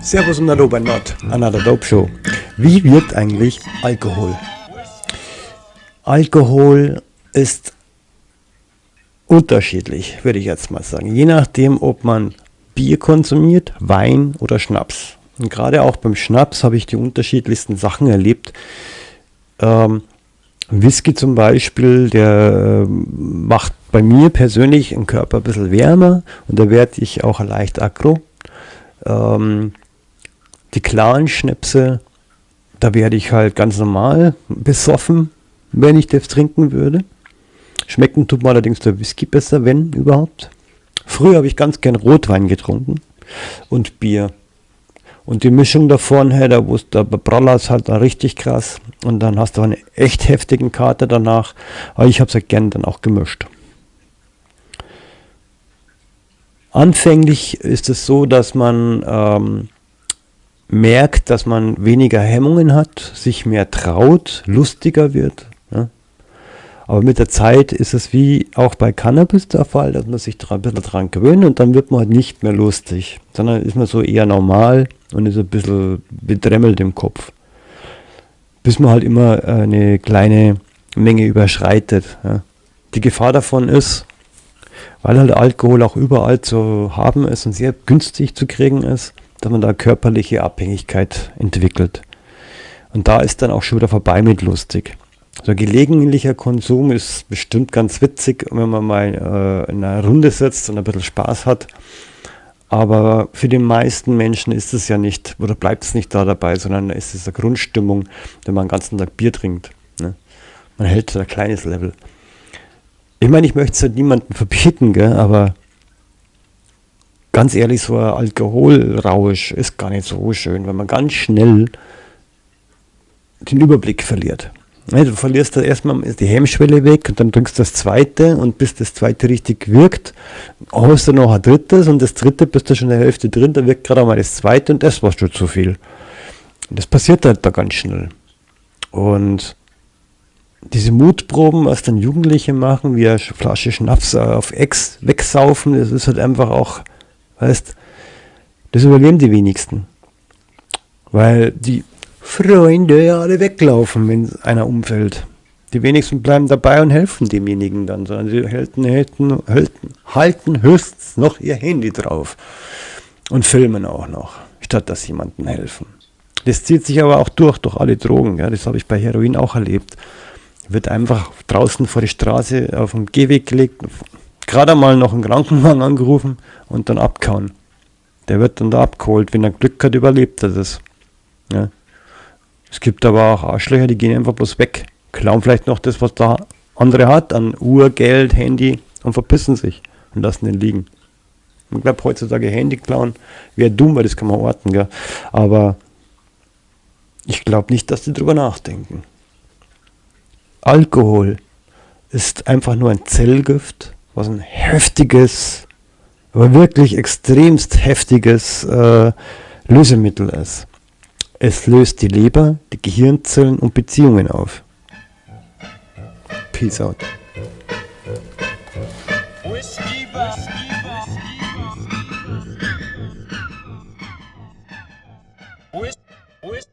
Servus und Hallo bei Not, Another Dope Show. Wie wirkt eigentlich Alkohol? Alkohol ist unterschiedlich, würde ich jetzt mal sagen. Je nachdem, ob man Bier konsumiert, Wein oder Schnaps. Und gerade auch beim Schnaps habe ich die unterschiedlichsten Sachen erlebt. Ähm, Whisky zum Beispiel, der äh, macht bei mir persönlich den Körper ein bisschen wärmer und da werde ich auch leicht aggro. Ähm, die klaren Schnäpse, da werde ich halt ganz normal besoffen, wenn ich das trinken würde. Schmecken tut mir allerdings der Whisky besser, wenn überhaupt. Früher habe ich ganz gern Rotwein getrunken und Bier. Und die Mischung davon, hey, da wusste der Praller ist halt dann richtig krass. Und dann hast du eine echt heftigen Karte danach. Aber ich habe es ja gern dann auch gemischt. Anfänglich ist es so, dass man ähm, merkt, dass man weniger Hemmungen hat, sich mehr traut, lustiger wird. Aber mit der Zeit ist es wie auch bei Cannabis der Fall, dass man sich ein bisschen daran gewöhnt und dann wird man halt nicht mehr lustig, sondern ist man so eher normal und ist ein bisschen bedremmelt im Kopf. Bis man halt immer eine kleine Menge überschreitet. Die Gefahr davon ist, weil halt Alkohol auch überall zu haben ist und sehr günstig zu kriegen ist, dass man da körperliche Abhängigkeit entwickelt. Und da ist dann auch schon wieder vorbei mit lustig. So gelegentlicher Konsum ist bestimmt ganz witzig, wenn man mal äh, in einer Runde sitzt und ein bisschen Spaß hat. Aber für die meisten Menschen ist es ja nicht, oder bleibt es nicht da dabei, sondern ist es eine Grundstimmung, wenn man den ganzen Tag Bier trinkt. Ne? Man hält ein kleines Level. Ich meine, ich möchte es halt niemandem verbieten, gell, aber ganz ehrlich, so ein Alkoholrausch ist gar nicht so schön, wenn man ganz schnell den Überblick verliert. Du verlierst da erstmal die Hemmschwelle weg und dann trinkst du das zweite und bis das zweite richtig wirkt, hast du noch ein drittes und das dritte bist du schon in der Hälfte drin, dann wirkt gerade mal das zweite und das war schon zu viel. Und das passiert halt da ganz schnell. Und diese Mutproben, was dann Jugendliche machen, wie eine Flasche Schnaps auf Ex wegsaufen, das ist halt einfach auch Weißt, das überleben die wenigsten. Weil die Freunde alle weglaufen, wenn einer umfällt. Die wenigsten bleiben dabei und helfen demjenigen dann, sondern sie halten, halten, halten, halten höchstens noch ihr Handy drauf und filmen auch noch, statt dass jemandem helfen. Das zieht sich aber auch durch, durch alle Drogen. Ja, das habe ich bei Heroin auch erlebt. Wird einfach draußen vor die Straße auf dem Gehweg gelegt, gerade mal noch einen Krankenwagen angerufen und dann abkauen. Der wird dann da abgeholt. Wenn er Glück hat, überlebt er das. Ja. Es gibt aber auch Arschlöcher, die gehen einfach bloß weg. Klauen vielleicht noch das, was der andere hat, an Uhr, Geld, Handy und verpissen sich und lassen den liegen. Ich glaube, heutzutage Handy klauen wäre dumm, weil das kann man orten, gell? aber ich glaube nicht, dass die drüber nachdenken. Alkohol ist einfach nur ein Zellgift, was ein heftiges, aber wirklich extremst heftiges äh, Lösemittel ist. Es löst die Leber, die Gehirnzellen und Beziehungen auf. Peace out. Whis